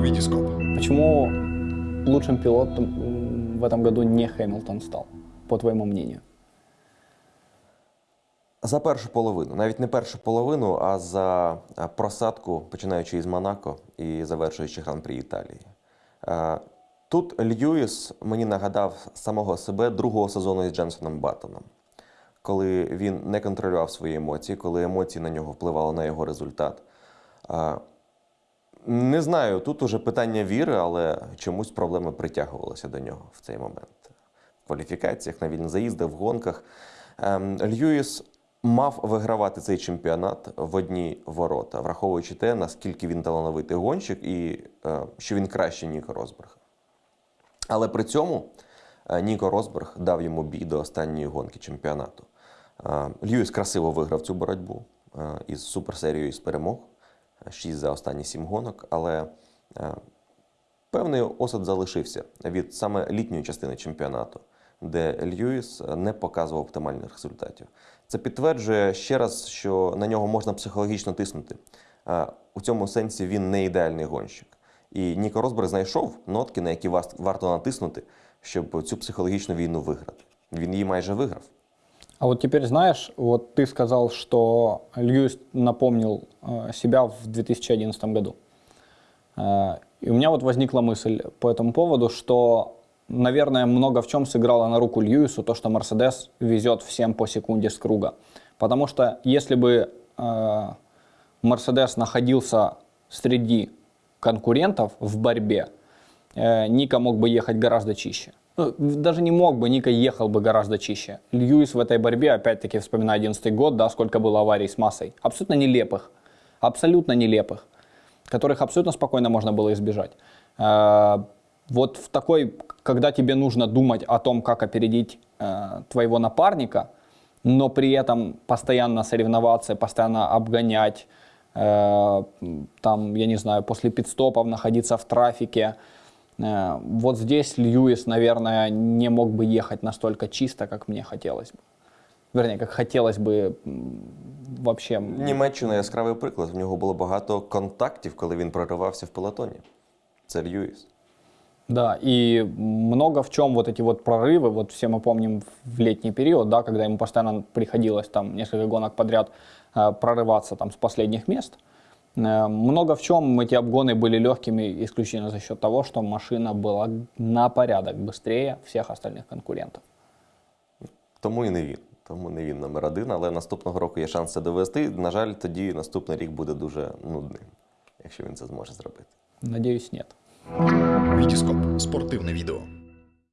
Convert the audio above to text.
Витископ. Почему лучшим пилотом в этом году не Хэмилтон стал, по твоему мнению? За першу половину, навіть не першу половину, а за просадку, починаючи із Монако і завершуючи гран-прі Італії. Тут Льюіс мені нагадав самого себе другого сезону із Дженсоном Баттоном, коли він не контролював свої емоції, коли емоції на нього впливали на його результат. Не знаю, тут уже питання віри, але чомусь проблеми притягувалися до нього в цей момент. В кваліфікаціях, на вільні заїзди, в гонках. Ем, Льюіс мав вигравати цей чемпіонат в одні ворота, враховуючи те, наскільки він талановитий гонщик і е, що він краще Ніко Росберга. Але при цьому е, Ніко Росберг дав йому бій до останньої гонки чемпіонату. Е, Льюіс красиво виграв цю боротьбу із суперсерією з перемог, 6 за останні 7 гонок, але е, певний осад залишився від саме літньої частини чемпіонату, де Льюіс не показував оптимальних результатів. Це підтверджує ще раз, що на нього можна психологічно тиснути. Е, У цьому сенсі він не ідеальний гонщик. І Ніко Росберг знайшов нотки, на які варто натиснути, щоб цю психологічну війну виграти. Він її майже виграв. А вот теперь знаешь, вот ты сказал, что Льюис напомнил э, себя в 2011 году. Э, и у меня вот возникла мысль по этому поводу, что, наверное, много в чем сыграло на руку Льюису то, что Мерседес везет всем по секунде с круга. Потому что если бы э, Мерседес находился среди конкурентов в борьбе, Ника мог бы ехать гораздо чище. Ну, даже не мог бы, Ника ехал бы гораздо чище. Льюис в этой борьбе, опять-таки, вспоминая 11 год, да, сколько было аварий с массой. Абсолютно нелепых. Абсолютно нелепых. Которых абсолютно спокойно можно было избежать. Э, Вот в такой, когда тебе нужно думать о том, как опередить э, твоего напарника, но при этом постоянно соревноваться, постоянно обгонять, э, там, я не знаю, после пидстопов находиться в трафике. Э, Вот здесь Льюис, наверное, не мог бы ехать настолько чисто, как мне хотелось бы. Вернее, как хотелось бы м, вообще. Німеччина яскравий приклад. В нього було багато контактів, коли він проривався в пелотоні. Це Льюіс. Да, и много в чем вот эти вот прорывы, вот все мы помним в летний период, да, когда ему постоянно приходилось там несколько гонок подряд э, прорываться там с последних мест. Э, много в чем эти обгоны были легкими исключительно за счет того, что машина была на порядок быстрее всех остальных конкурентов. Тому і не він. Тому не він номер один, але наступного року є шанс це довести. На жаль, тоді наступний рік буде дуже нудним, якщо він це зможе зробити. Надеюсь, нет. Витископ. Спортивне відео.